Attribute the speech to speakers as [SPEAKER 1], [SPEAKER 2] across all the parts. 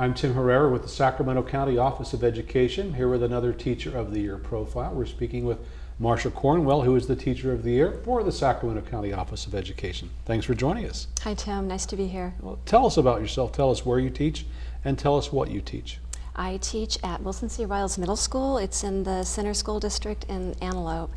[SPEAKER 1] I'm Tim Herrera with the Sacramento County Office of Education, here with another Teacher of the Year profile. We're speaking with Marsha Cornwell, who is the Teacher of the Year for the Sacramento County Office of Education. Thanks for joining us.
[SPEAKER 2] Hi, Tim. Nice to be here.
[SPEAKER 1] Well, tell us about yourself. Tell us where you teach and tell us what you teach.
[SPEAKER 2] I teach at Wilson C. Riles Middle School. It's in the Center School District in Antelope.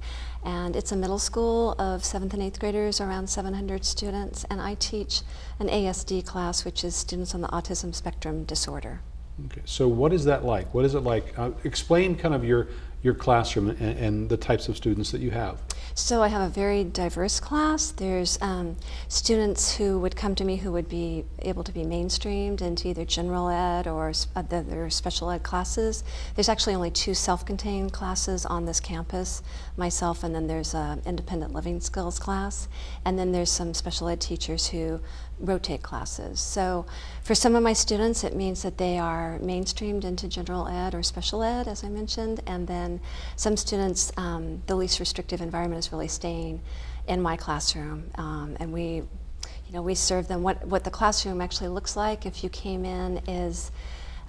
[SPEAKER 2] And it's a middle school of 7th and 8th graders, around 700 students. And I teach an ASD class, which is students on the autism spectrum disorder.
[SPEAKER 1] Okay, so what is that like? What is it like? Uh, explain kind of your, your classroom and, and, the types of students that you have.
[SPEAKER 2] So I have a very diverse class. There's um, students who would come to me who would be able to be mainstreamed into either general ed or uh, their special ed classes. There's actually only two self-contained classes on this campus, myself and then there's an independent living skills class. And then there's some special ed teachers who rotate classes. So for some of my students, it means that they are mainstreamed into general ed or special ed, as I mentioned, and then some students, um, the least restrictive environment is really staying in my classroom, um, and we, you know, we serve them. What, what the classroom actually looks like if you came in is,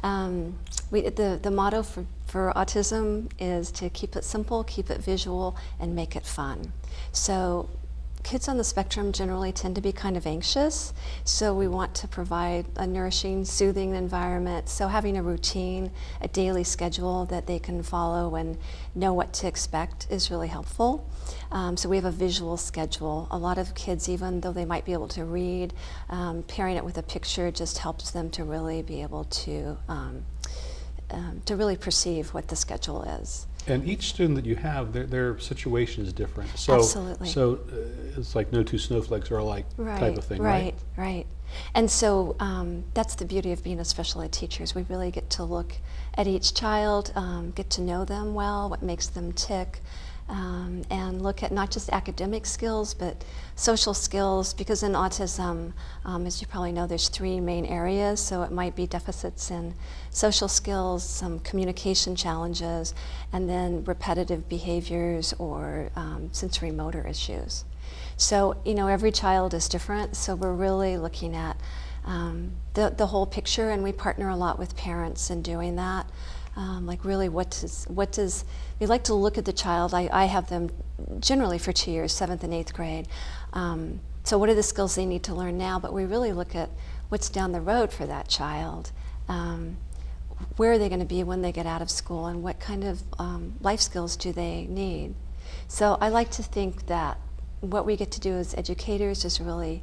[SPEAKER 2] um, we, the, the motto for, for autism is to keep it simple, keep it visual, and make it fun. So kids on the spectrum generally tend to be kind of anxious, so we want to provide a nourishing, soothing environment. So having a routine, a daily schedule that they can follow and know what to expect is really helpful. Um, so we have a visual schedule. A lot of kids, even though they might be able to read, um, pairing it with a picture just helps them to really be able to um, um to really perceive what the schedule is.
[SPEAKER 1] And each student that you have, their, their situation is different. So,
[SPEAKER 2] Absolutely.
[SPEAKER 1] So uh, it's like no two snowflakes are alike
[SPEAKER 2] right,
[SPEAKER 1] type of thing, right?
[SPEAKER 2] Right, right. And so um, that's the beauty of being a special ed teacher is we really get to look at each child, um, get to know them well, what makes them tick, um, and look at not just academic skills, but social skills, because in autism, um, as you probably know, there's three main areas, so it might be deficits in social skills, some communication challenges, and then repetitive behaviors or um, sensory motor issues. So, you know, every child is different, so we're really looking at um, the, the whole picture, and we partner a lot with parents in doing that. Um, like really what does, what does, we like to look at the child, I, I have them generally for two years, seventh and eighth grade. Um, so what are the skills they need to learn now, but we really look at what's down the road for that child. Um, where are they going to be when they get out of school and what kind of um, life skills do they need? So I like to think that what we get to do as educators is really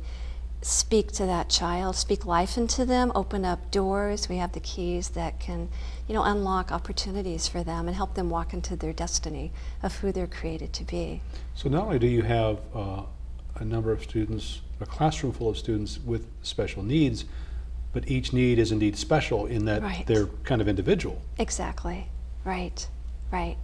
[SPEAKER 2] speak to that child, speak life into them, open up doors. We have the keys that can, you know, unlock opportunities for them and help them walk into their destiny of who they're created to be.
[SPEAKER 1] So not only do you have uh, a number of students, a classroom full of students with special needs, but each need is indeed special in that
[SPEAKER 2] right.
[SPEAKER 1] they're kind of individual.
[SPEAKER 2] Exactly. Right. Right.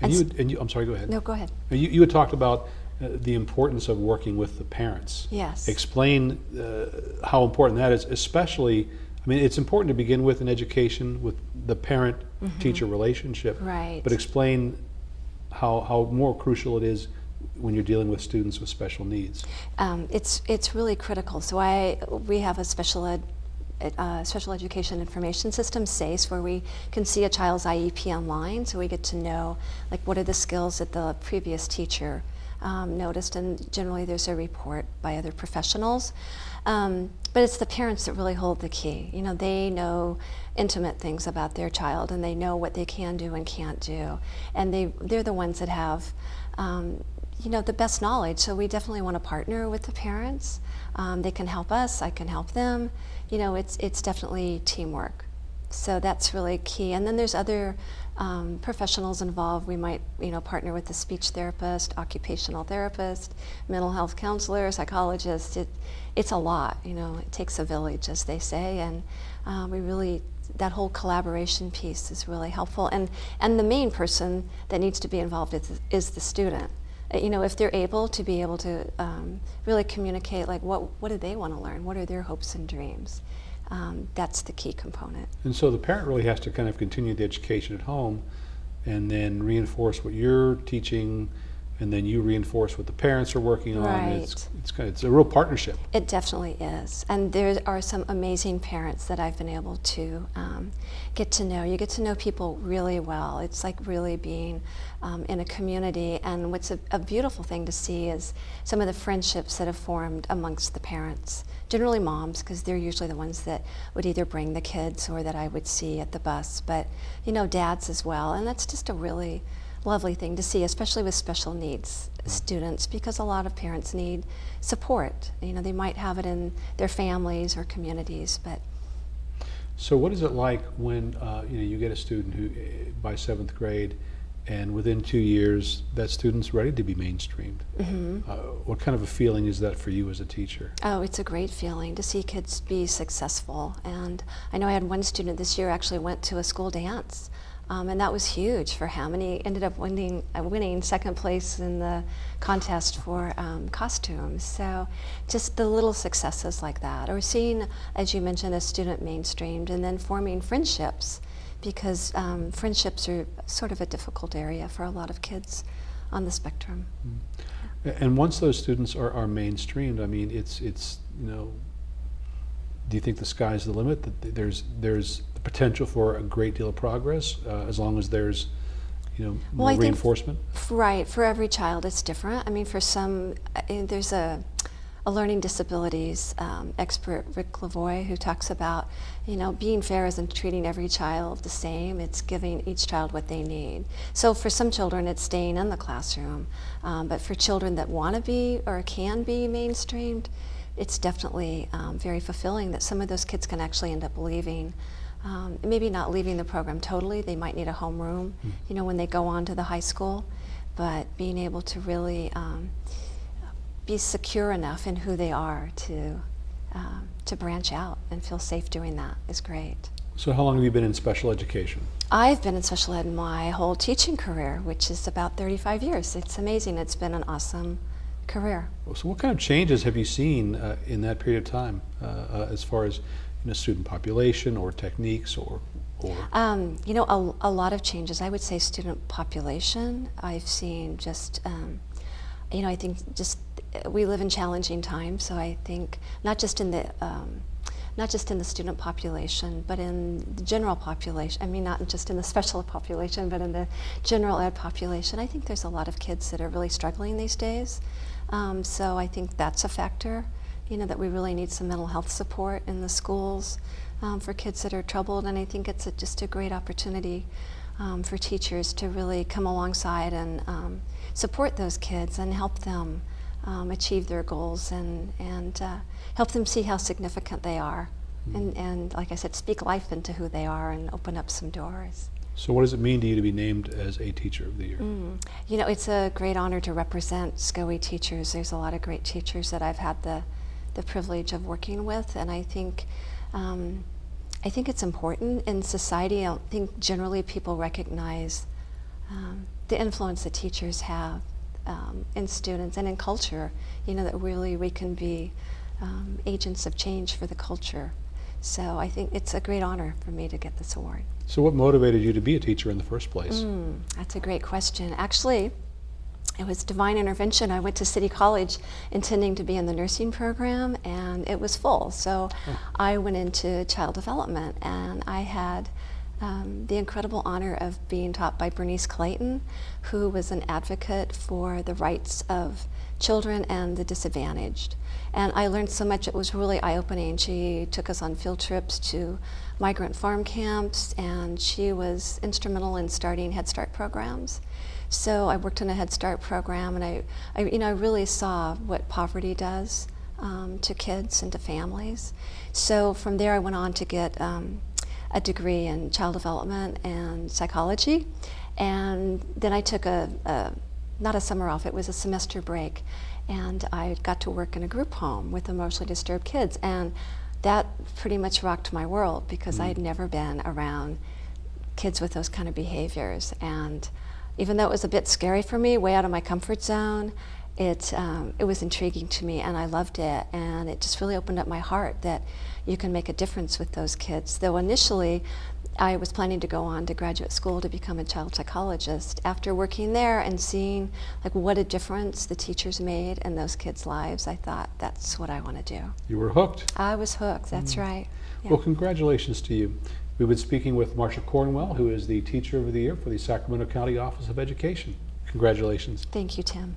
[SPEAKER 1] And, and you, and you, I'm sorry, go ahead.
[SPEAKER 2] No, go ahead.
[SPEAKER 1] You, you had talked about the importance of working with the parents.
[SPEAKER 2] Yes.
[SPEAKER 1] Explain uh, how important that is, especially, I mean, it's important to begin with in education with the parent-teacher mm -hmm. relationship.
[SPEAKER 2] Right.
[SPEAKER 1] But explain how, how more crucial it is when you're dealing with students with special needs.
[SPEAKER 2] Um, it's, it's really critical. So I, we have a special ed uh, special education information system, SACE, where we can see a child's IEP online, so we get to know like what are the skills that the previous teacher um, noticed, and generally there's a report by other professionals. Um, but it's the parents that really hold the key. You know, they know intimate things about their child, and they know what they can do and can't do, and they they're the ones that have. Um, you know, the best knowledge, so we definitely want to partner with the parents. Um, they can help us, I can help them. You know, it's, it's definitely teamwork. So that's really key. And then there's other um, professionals involved. We might, you know, partner with a speech therapist, occupational therapist, mental health counselor, psychologist. It, it's a lot, you know, it takes a village, as they say, and uh, we really, that whole collaboration piece is really helpful. And, and the main person that needs to be involved is, is the student. Uh, you know, if they're able to be able to um, really communicate, like, what, what do they want to learn? What are their hopes and dreams? Um, that's the key component.
[SPEAKER 1] And so the parent really has to kind of continue the education at home and then reinforce what you're teaching and then you reinforce what the parents are working on. It's,
[SPEAKER 2] Right.
[SPEAKER 1] it's, of, it's a real partnership.
[SPEAKER 2] It definitely is. And there are some amazing parents that I've been able to um, get to know. You get to know people really well. It's like really being um, in a community. And what's a, a beautiful thing to see is some of the friendships that have formed amongst the parents. Generally, moms, because they're usually the ones that would either bring the kids or that I would see at the bus. But, you know, dads as well. And that's just a really lovely thing to see, especially with special needs students, because a lot of parents need support. You know, they might have it in their families or communities, but
[SPEAKER 1] So what is it like when uh, you know you get a student who eh, by seventh grade, and within two years that student's ready to be mainstreamed? Uh, what kind of a feeling is that for you as a teacher?
[SPEAKER 2] oh, it's a great feeling to see kids be successful. And I know I had one student this year actually went to a school dance. Um, and that was huge for him, and he ended up winning, uh, winning second place in the contest for um, costumes. So, just the little successes like that, or seeing, as you mentioned, a student mainstreamed, and then forming friendships, because um, friendships are sort of a difficult area for a lot of kids on the spectrum.
[SPEAKER 1] A- And once those students are, are mainstreamed, I mean, it's it's you know. Do you think the sky's the limit? That there's there's the potential for a great deal of progress uh, as long as there's, you know, more
[SPEAKER 2] Well, think-
[SPEAKER 1] reinforcement.
[SPEAKER 2] F- Right, for every child it's different. I mean, for some, uh, there's a, a learning disabilities um, expert, Rick Lavoie, who talks about, you know, being fair isn't treating every child the same, it's giving each child what they need. So for some children, it's staying in the classroom. Um, but for children that want to be or can be mainstreamed, it's definitely um, very fulfilling that some of those kids can actually end up leaving. Um, maybe not leaving the program totally, they might need a homeroom, you know, when they go on to the high school, but being able to really um, be secure enough in who they are to, um, to branch out and feel safe doing that is great.
[SPEAKER 1] So how long have you been in special education?
[SPEAKER 2] I've been in special ed my whole teaching career, which is about 35 years. It's amazing. It's been an awesome career.
[SPEAKER 1] So what kind of changes have you seen uh, in that period of time, uh, uh, as far as you a student population or techniques or or
[SPEAKER 2] Um, you know, a, a lot of changes. I would say student population. I've seen just, um, you know, I think just uh, we live in challenging times. So I think not just in the um, not just in the student population, but in the general population. I mean, not just in the special population, but in the general ed population. I think there's a lot of kids that are really struggling these days. Um, so I think that's a factor. You know, that we really need some mental health support in the schools um, for kids that are troubled, and I think it's a, just a great opportunity um, for teachers to really come alongside and um, support those kids and help them um, achieve their goals and, and uh, help them see how significant they are. And, and like I said, speak life into who they are and open up some doors.
[SPEAKER 1] so what does it mean to you to be named as a teacher of the year?
[SPEAKER 2] Mm. You know, it's a great honor to represent SCOE teachers. There's a lot of great teachers that I've had the, the privilege of working with, and I think, um, I think it's important in society. I don't think generally people recognize um, the influence that teachers have um, in students and in culture. You know, that really we can be um, agents of change for the culture. So I think it's a great honor for me to get this award.
[SPEAKER 1] So what motivated you to be a teacher in the first place?
[SPEAKER 2] Mm, that's a great question. Actually, it was divine intervention. I went to City College intending to be in the nursing program, and it was full. So I went into child development, and I had um, the incredible honor of being taught by Bernice Clayton, who was an advocate for the rights of children and the disadvantaged. And I learned so much, it was really eye opening. She took us on field trips to migrant farm camps, and she was instrumental in starting Head Start programs. So I worked in a Head Start program, and I, I you know, I really saw what poverty does um, to kids and to families. So from there, I went on to get um, a degree in child development and psychology, and then I took a, a not a summer off; it was a semester break, and I got to work in a group home with emotionally disturbed kids, and that pretty much rocked my world because I had mm-hmm. never been around kids with those kind of behaviors. And even though it was a bit scary for me, way out of my comfort zone, it, um, it was intriguing to me and I loved it and it just really opened up my heart that you can make a difference with those kids. Though initially I was planning to go on to graduate school to become a child psychologist. After working there and seeing like what a difference the teachers made in those kids' lives, I thought that's what I want to do.
[SPEAKER 1] You were hooked.
[SPEAKER 2] I was hooked, that's right. Yeah.
[SPEAKER 1] Well, congratulations to you. We've been speaking with Marsha Cornwell, who is the Teacher of the Year for the Sacramento County Office of Education. Congratulations.
[SPEAKER 2] Thank you, Tim.